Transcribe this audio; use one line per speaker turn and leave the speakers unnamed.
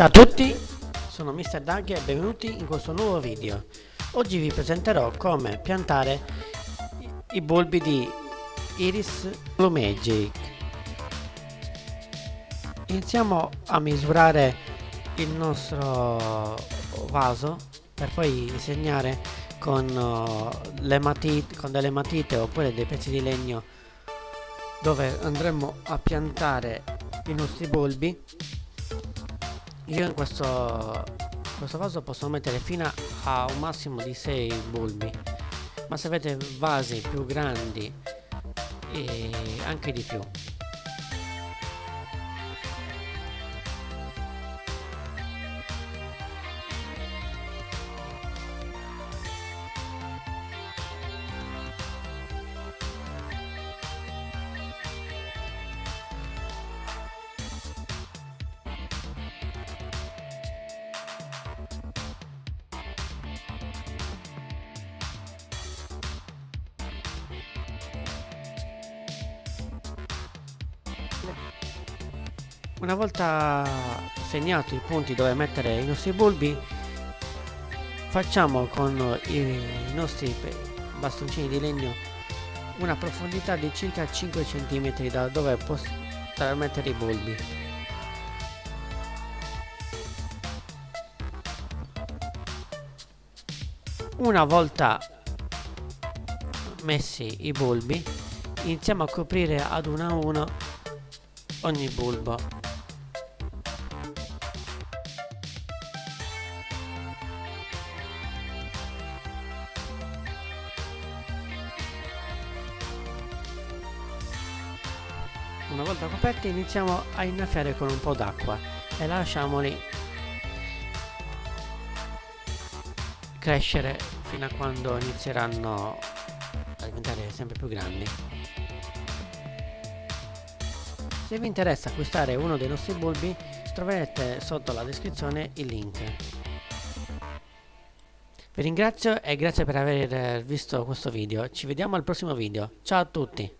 Ciao a tutti, sono Mr. Doug e benvenuti in questo nuovo video. Oggi vi presenterò come piantare i bulbi di Iris Blue Magic. Iniziamo a misurare il nostro vaso per poi disegnare con, uh, matite, con delle matite oppure dei pezzi di legno dove andremo a piantare i nostri bulbi io in questo, questo vaso posso mettere fino a un massimo di 6 bulbi. Ma se avete vasi più grandi e anche di più Una volta segnati i punti dove mettere i nostri bulbi, facciamo con i nostri bastoncini di legno una profondità di circa 5 cm da dove poter mettere i bulbi. Una volta messi i bulbi, iniziamo a coprire ad uno a uno ogni bulbo Una volta coperti iniziamo a innaffiare con un po' d'acqua e lasciamoli crescere fino a quando inizieranno a diventare sempre più grandi. Se vi interessa acquistare uno dei nostri bulbi troverete sotto la descrizione il link. Vi ringrazio e grazie per aver visto questo video. Ci vediamo al prossimo video. Ciao a tutti!